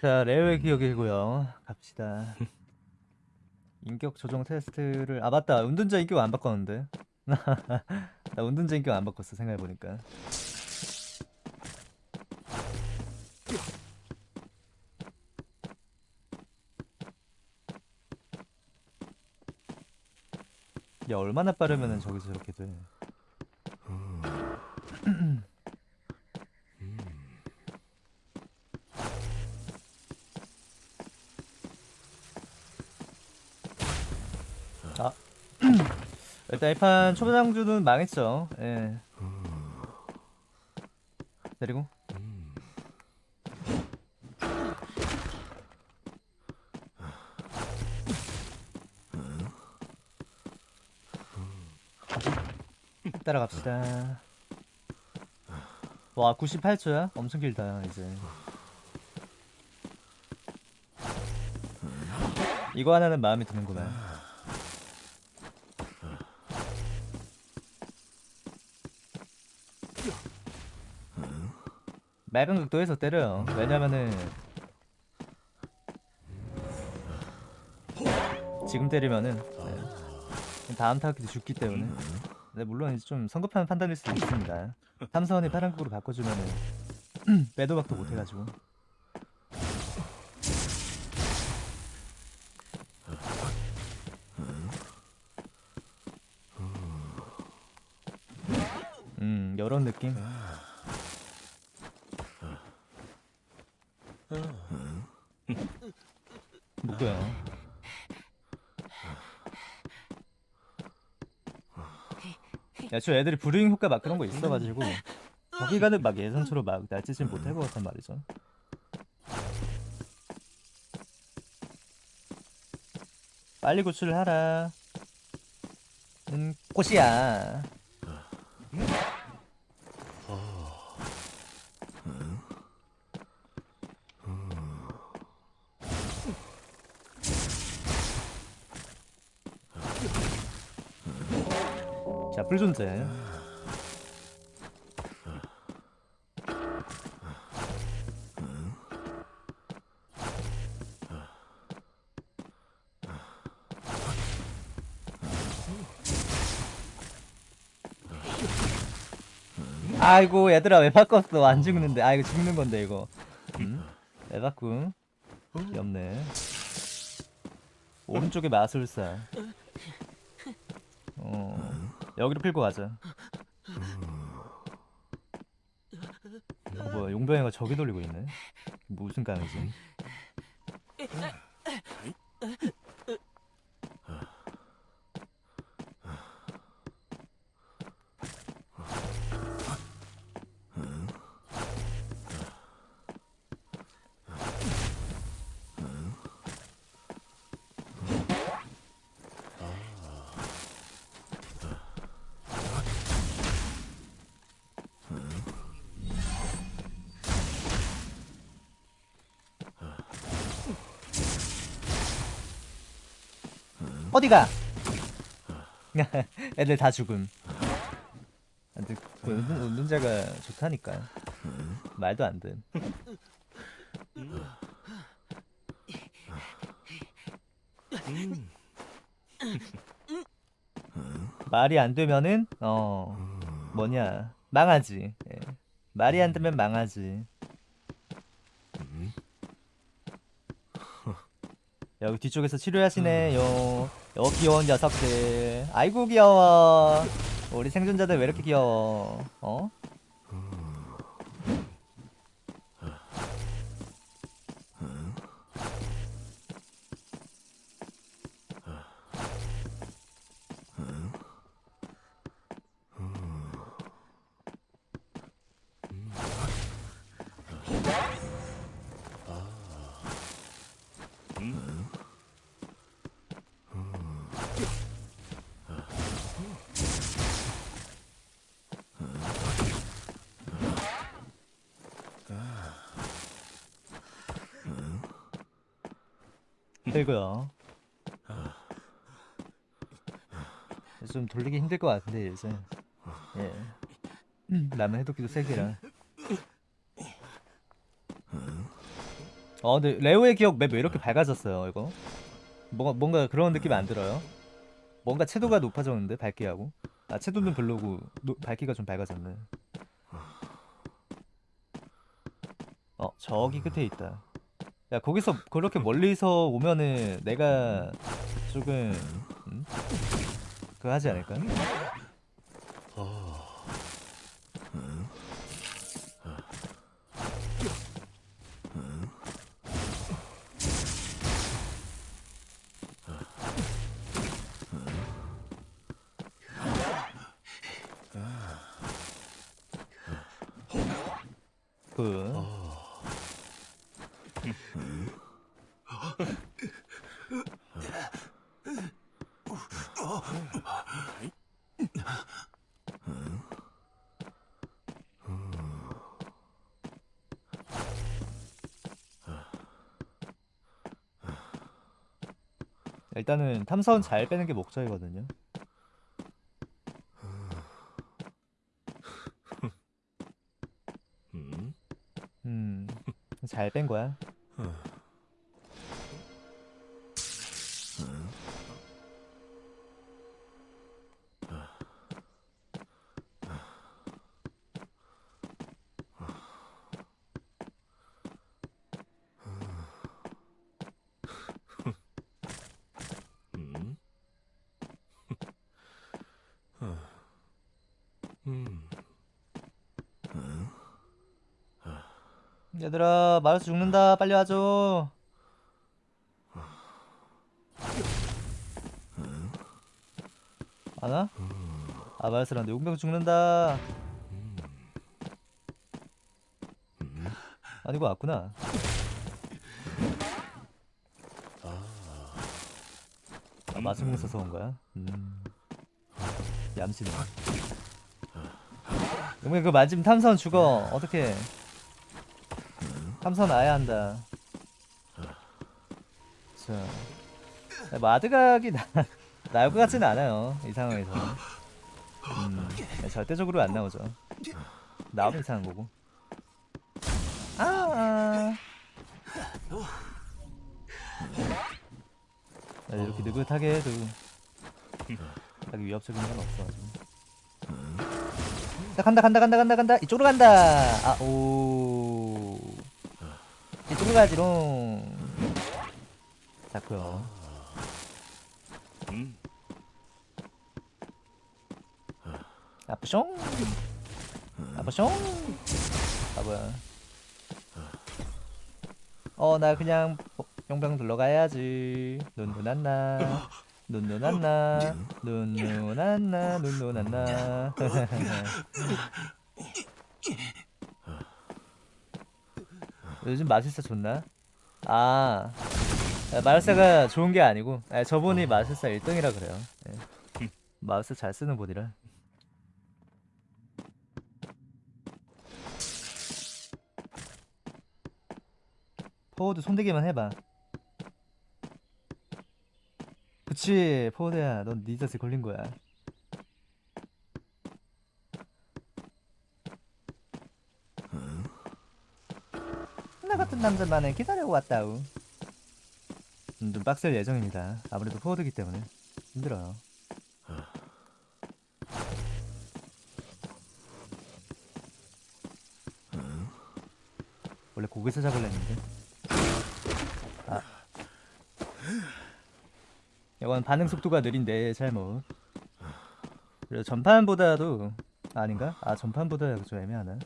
자, 레오의 기억이고요. 갑시다. 인격 조정 테스트를 아 맞다. 운전자 인격 안 바꿨는데. 나 운전자 인격 안 바꿨어 생각해 보니까. 야 얼마나 빠르면은 저기서 저렇게 돼. 아 일단 이판 초반장주는 망했죠. 예. 내리고. 따라갑시다. 와 98초야? 엄청 길다 이제. 이거 하나는 마음에 드는구나. 맑은 극도에서 때려요. 왜냐면은 지금 때리면은 네. 다음 타격도 죽기 때문에. 네, 물론 이제 좀 성급한 판단일 수도 있습니다. 삼선이 파란 극으로 바꿔주면은 빼도 박도 못해가지고. 음, 이런 느낌. 뭐야? 야, 저 애들이 브루잉 효과 막 그런 거 있어가지고 저기가는 막 예상처럼 막 날뛰진 못할 것 같단 말이죠. 빨리 구출을 하라. 음, 꽃이야. 불존재. 아이고 얘들아 왜 바꿨어? 안 죽는데. 아 이거 죽는 건데 이거. 음? 왜 바꿈 귀엽네. 오른쪽에 마술사. 어 여기로 필고 가자. 어, 뭐야 용병이가 저기 돌리고 있네. 무슨 깡이지 어디가? 애들 다 죽음. 근데 그 운전, 운전자가 좋다니까. 말도 안돼. 말이 안 되면은 어 뭐냐. 망하지. 예. 말이 안 되면 망하지 여기 뒤쪽에서 치료하시네요. 요 귀여운 녀석들. 아이고 귀여워. 우리 생존자들 왜 이렇게 귀여워? 어? 힘들고요. 좀 돌리기 힘들 것 같은데 이제 예. 남은 해독기도 3개라 어 근데 레오의 기억 맵 왜 이렇게 밝아졌어요 이거? 뭔가 뭔가 그런 느낌 안 들어요? 뭔가 채도가 높아졌는데 밝기하고? 아 채도는 별로고 노, 밝기가 좀 밝아졌네. 어 저기 끝에 있다 야 거기서 그렇게 멀리서 오면은 내가 조금 음? 그거 하지 않을까? 그 일단은 탐사원 잘 빼는 게 목적이거든요. 음? 음, 잘뺀 거야. 얘들아, 마르스 죽는다. 빨리 와줘. 안 와? 아, 마르스란데 용병 죽는다. 아니고 왔구나. 아, 마스공 써서 온 거야? 음. 얌시네. 용병 그 만지면 탐사원 죽어. 어떻게? 탐사원 아야 한다. 자, 마드각이 나, 나올 것 같지는 않아요. 이 상황에서. 음, 네, 절대적으로 안 나오죠. 나오면 이상한 거고. 아. 아, 이렇게 느긋하게 해도 딱 위협적인 건 없어가지고. 자 간다 간다 간다 간다 간다 이쪽으로 간다. 아 오. 이쪽으로 가지롱. 자고요. 음. 아프숑. 아프숑. 아 뭐야. 어나 그냥 용병 둘러가야지. 눈누난나. 눈누난나. 눈누난나. 눈누난나. 요즘 마술사 좋나? 아 아, 마술사가 좋은 게 아니고 아, 저분이 마술사 1등이라 그래요. 예. 마술사 잘 쓰는 분이라. 포워드 손대기만 해봐. 그치 포워드야 넌 니자스 걸린 거야. 나 같은 남자만은 기다려고 왔다우. 음, 좀 빡셀 예정입니다. 아무래도 포워드기 때문에 힘들어요. 원래 거기서 잡으려 했는데. 아. 이건 반응 속도가 느린 내 잘못. 그리고 전판보다도 아닌가? 아 전판보다 좀 애매하나?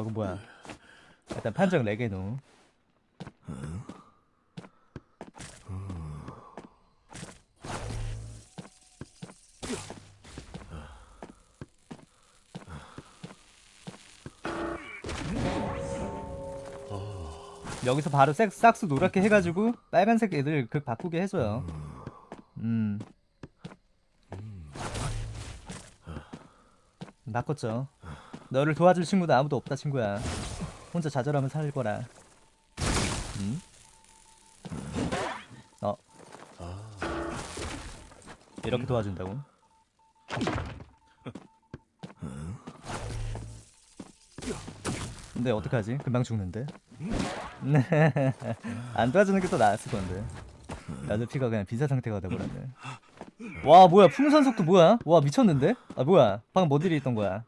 어 이거 뭐야? 일단 판정 4개 놓. 여기서 바로 색, 싹스 노랗게 해가지고 빨간색 애들 그 바꾸게 해줘요. 음. 바꿨죠. 너를 도와줄 친구도 아무도 없다 친구야. 혼자 좌절하면 살 거라. 음? 어. 이렇게 도와준다고? 근데 어떡하지? 금방 죽는데? 안 도와주는 게 더 나았을 건데 나도 피가 그냥 비사 상태가 돼버렸네 와 뭐야 풍선 속도 뭐야? 와 미쳤는데? 아 뭐야 방금 뭔 일이 있던 거야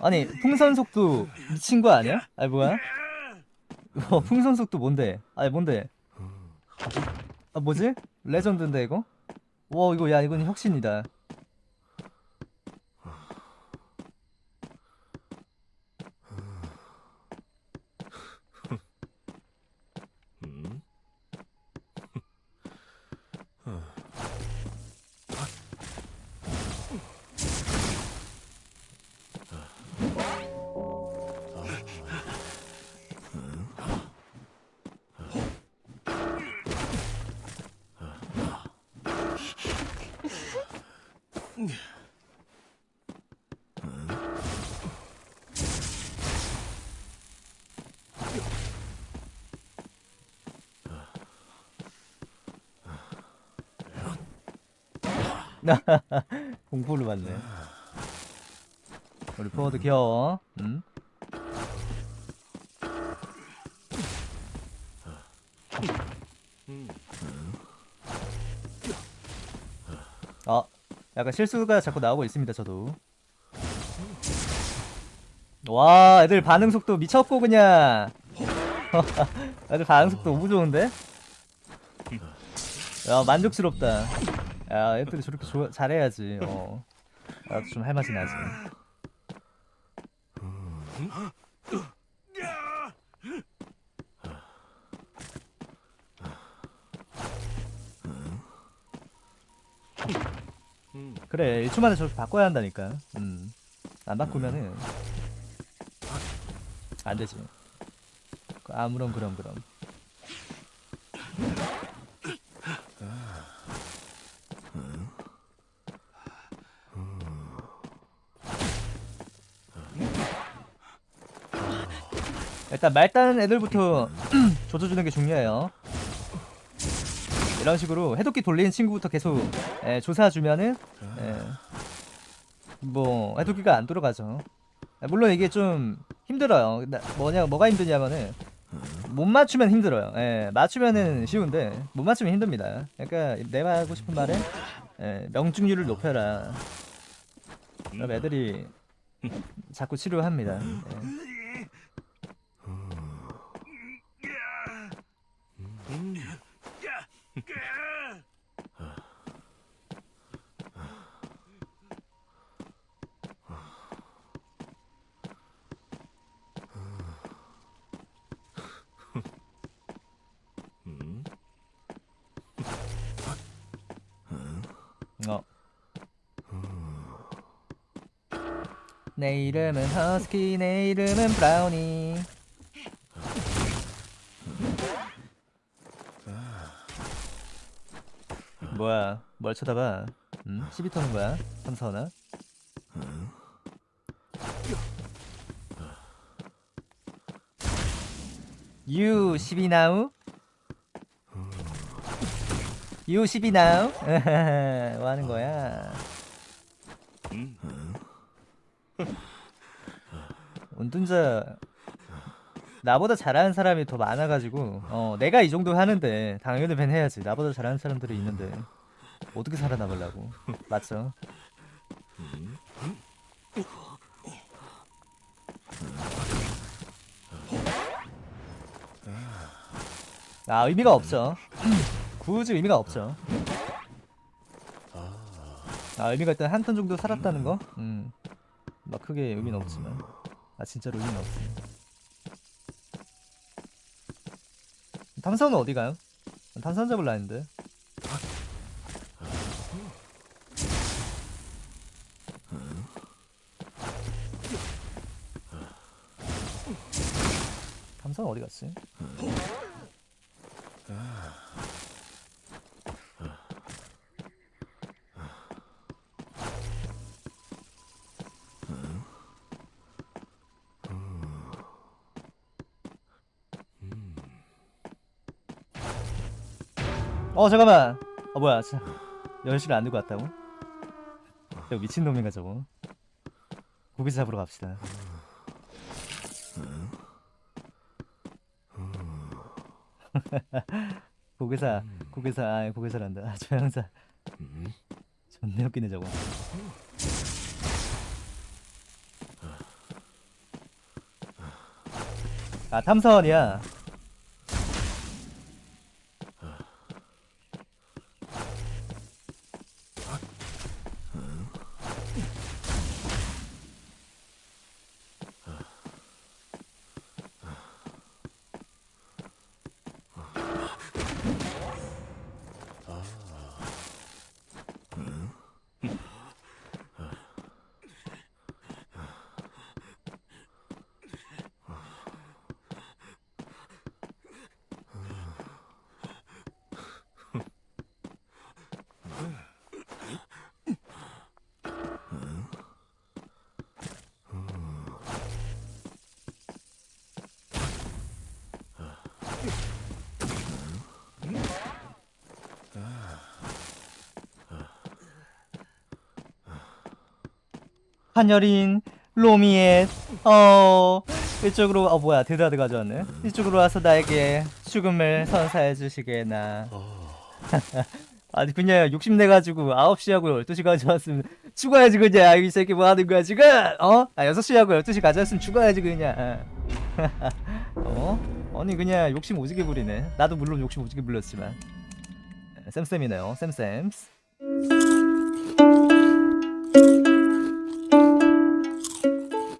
아니 풍선 속도 미친 거 아니야? 아니 뭐야? 와 풍선 속도 뭔데? 아니 뭔데? 아 뭐지? 레전드인데 이거? 와 이거 야 이건 혁신이다 공포를 받네 우리 포워드 귀여워 응? 약간 실수가 자꾸 나오고 있습니다 저도. 와 애들 반응 속도 미쳤고 그냥. 애들 반응 속도 너무 좋은데? 야 만족스럽다. 야 애들이 저렇게 좋아- 잘해야지. 어. 나도 좀 할 맛이 나지 음. 그래 1초 만에 저렇게 바꿔야 한다니까 음. 안 바꾸면은 안 되지 그 아무런 그럼 그럼 일단 말단 애들부터 조져주는 게 중요해요 이런 식으로 해독기 돌리는 친구부터 계속 예, 조사주면은 예, 뭐 해독기가 안 돌아가죠. 예, 물론 이게 좀 힘들어요. 나- 뭐냐 뭐가 힘드냐면은 못 맞추면 힘들어요. 예, 맞추면은 쉬운데 못 맞추면 힘듭니다. 그러니까 내가 하고 싶은 말은 예, 명중률을 높여라. 그럼 애들이 자꾸 치료합니다. 예. 내 이름은 허스키, 내 이름은 브라우니. 뭐야? 뭘 쳐다봐? 응? 시비 터는 거야? 삼사원아? 유 시비 나우? 유 시비 나우? 뭐 하는 거야? 음. 운둔자 나보다 잘하는 사람이 더 많아가지고 어 내가 이 정도 하는데 당연히 밴 해야지 나보다 잘하는 사람들이 있는데 어떻게 살아남으려고 맞죠? 아 의미가 없죠 굳이 의미가 없죠 아 의미가 일단 한 턴 정도 살았다는 거? 음막 크게 의미는 없지만 아 진짜로 의미는 없습니다 탐사는 어디 가요? 탐사는 잡을라 했는데 탐사는 어디 갔지? 어 잠깐만. 어 뭐야. 자, 열쇠를 안 두고 왔다고? 저거 미친놈인가 저거? 고기 잡으러 갑시다. 고개사 고개사 아 고개사란다. 아, 저 형사. 음. 존나 웃기네 저거. 아 탐선이야 한여린 로미엣 어 이쪽으로 어 뭐야 데드하드 가져왔네. 이쪽으로 와서 나에게 죽음을 선사해 주시게나. 아니 그냥 욕심내가지고 9시 하고 12시 가져왔으면 죽어야지 그냥. 이 새끼 뭐하는 거야 지금? 어? 아 6시 하고 12시 가져왔으면 죽어야지 그냥. 어? 아니 그냥 욕심 오지게 부리네. 나도 물론 욕심 오지게 불렀지만. 쌤쌤이네요. 쌤쌤